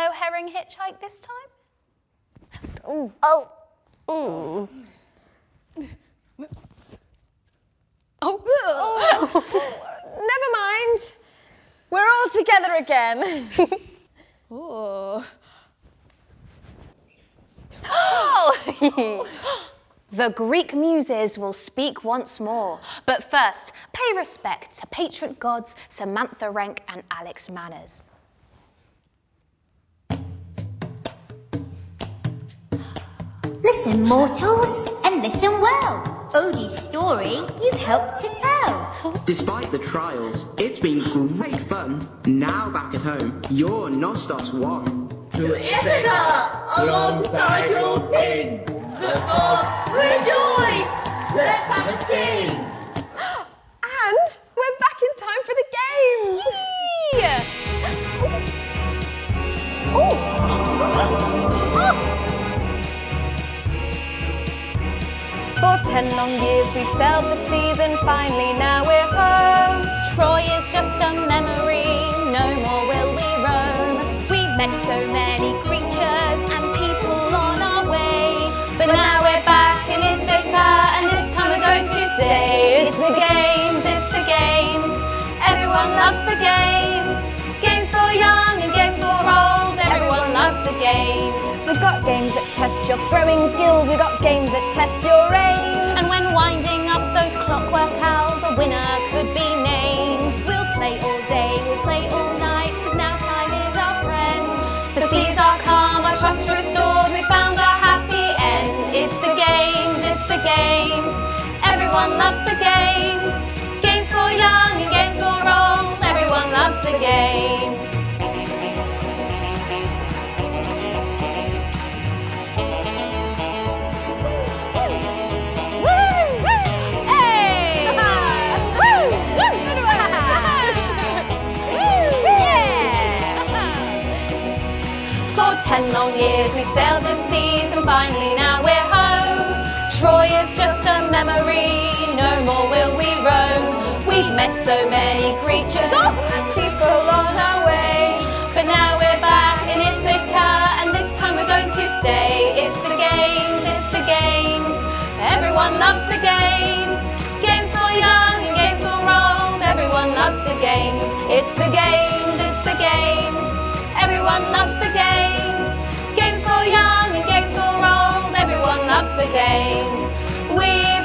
herring hitchhike this time? Oh. Oh. Oh. Never mind. We're all together again. Ooh. Oh! the Greek muses will speak once more, but first, pay respect to patron gods Samantha Rank and Alex Manners. Listen, mortals, and listen well. Odie's story you've helped to tell. Despite the trials, it's been great fun. Now back at home, you're Nostos 1. To Ithaca, alongside your king. The gods rejoice! Let's have a sing! And we're back in time for the games. For ten long years we've sailed the seas and finally now we're home. Troy is just a memory, no more will we roam. We met so many creatures and people on our way. But now we're back in Ithaca and this time we're going to stay. It's the games, it's the games. Everyone loves the games. Games for young and games for old. Everyone loves the games. We've got games that test your throwing skills. We've got games that test your aim. Winner could be named. We'll play all day, we'll play all night, cause now time is our friend. The seas are calm, our trust restored, we found our happy end. It's the games, it's the games. Everyone loves the games. Games for young and games for old, everyone loves the games. Ten long years we've sailed the seas and finally now we're home. Troy is just a memory, no more will we roam. We've met so many creatures, oh, and people on our way. But now we're back in Ithaca and this time we're going to stay. It's the games, it's the games. Everyone loves the games. Games for young and games for old. Everyone loves the games. It's the games, it's the games. Everyone loves the games. Games for young and games for old. Everyone loves the games. We've.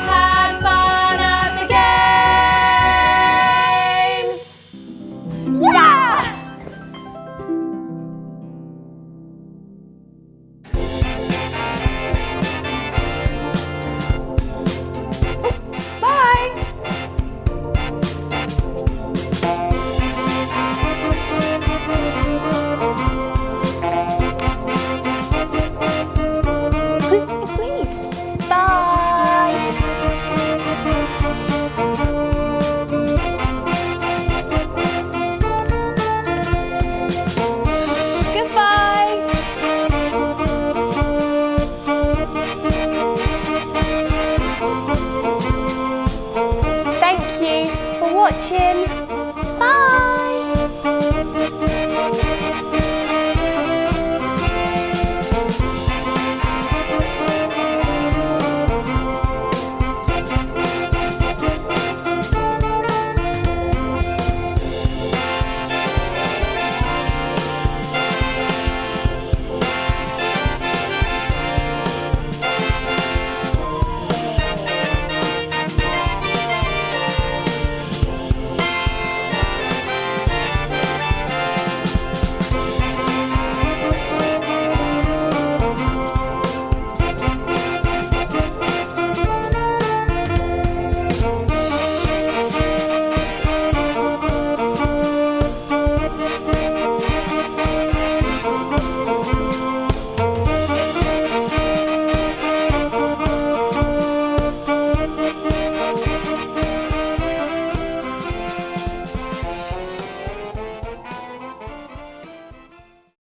watching.